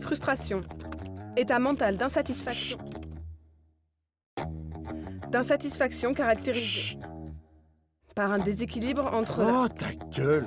Frustration. État mental d'insatisfaction. D'insatisfaction caractérisée par un déséquilibre entre... Oh, ta gueule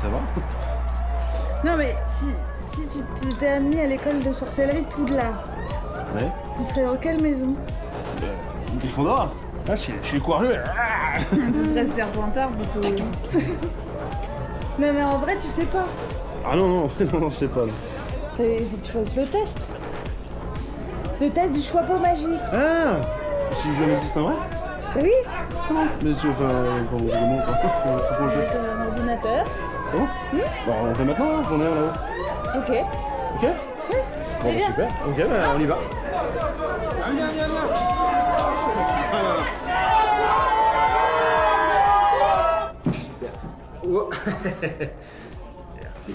ça va. Non mais si, si tu t'étais amené à l'école de sorcellerie Poudlard, Ouais. tu serais dans quelle maison Une Gryffondor Ah, je suis- je suis courageux. Ah Tu serais Serpentard plutôt. non mais en vrai tu sais pas. Ah non, non, non, non, je sais pas. Il faut que tu fasses le test. Le test du choix magique. Ah Si je existe en vrai Oui Mais si, enfin, euh, pour le moment, quoi. C'est Bon Bah, on fait maintenant, hein, j'en ai un là-haut. Ok. Ok Bon, bah, super. Ok, bah, on y va. Oh. Merci.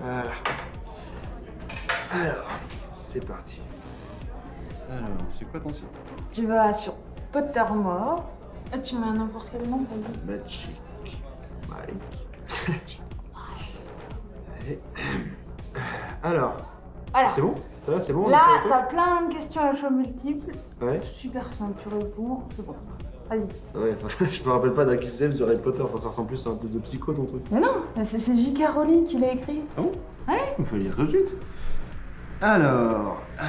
Voilà. Alors, c'est parti. Alors, c'est quoi ton site? Tu vas sur Pottermore. Ah, tu mets n'importe quel nom, vas-y. Magic. Mike. Allez. Alors, Voilà. c'est bon Ça va, c'est bon on est Là, t'as plein de questions à choix multiples. Ouais. Super simple, tu réponds, c'est bon. Vas-y. Ouais, enfin, je me rappelle pas d'un QCM sur Harry Potter, enfin, ça ressemble plus à un test de psycho ton truc. Mais non, c'est J.K. Rowling qui l'a écrit. Ah bon Ouais Il faut le dire tout de suite. Alors, euh,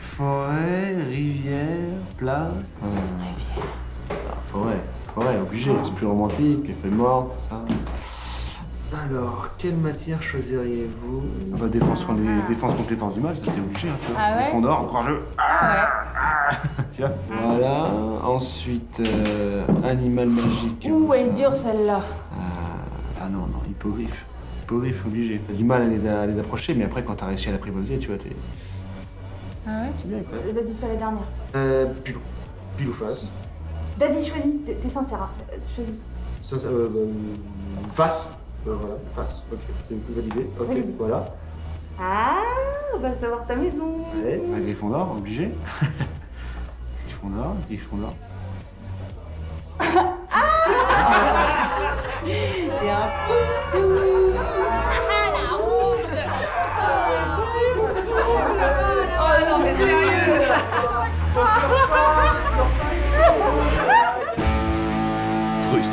forêt, rivière, plat. Forêt, forêt, obligé, c'est plus romantique, les feuilles mortes, tout ça. Alors, quelle matière choisiriez-vous? Ah bah, défense contre les, défense contre les forces du mal, ça c'est obligé, hein, tu vois. Ah ouais? Courageux. Ah Tiens. Voilà, ensuite, euh, animal magique. Ouh, elle est dure celle-là. Ah, ah non, non, hippogriffe. Hippogriffe, obligé. T'as du mal à les, à les approcher, mais après, quand t'as réussi à l'apprivoiser, tu vois, t'es. Ah ouais? C'est bien, quoi. Vas-y, fais la dernière. Euh, pile. Pile ou face Vas-y, choisis, t'es sincère. hein. Euh, Choisis. Ça, ça, euh, euh, face. Euh, voilà, face. Ok, c'est une plus validé. Ok, Oui. voilà. Ah, on va savoir ta maison. Ouais. Un Gryffondor, obligé. Gryffondor, Gryffondor.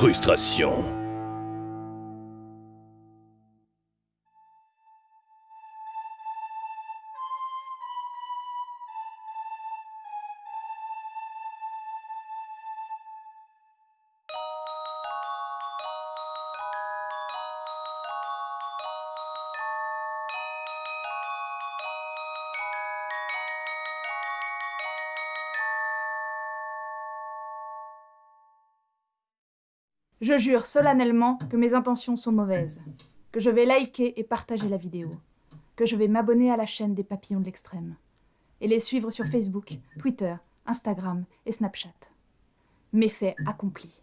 Frustration. Je jure solennellement que mes intentions sont mauvaises, que je vais liker et partager la vidéo, que je vais m'abonner à la chaîne des papillons de l'extrême, et les suivre sur Facebook, Twitter, Instagram et Snapchat. Méfaits accomplis.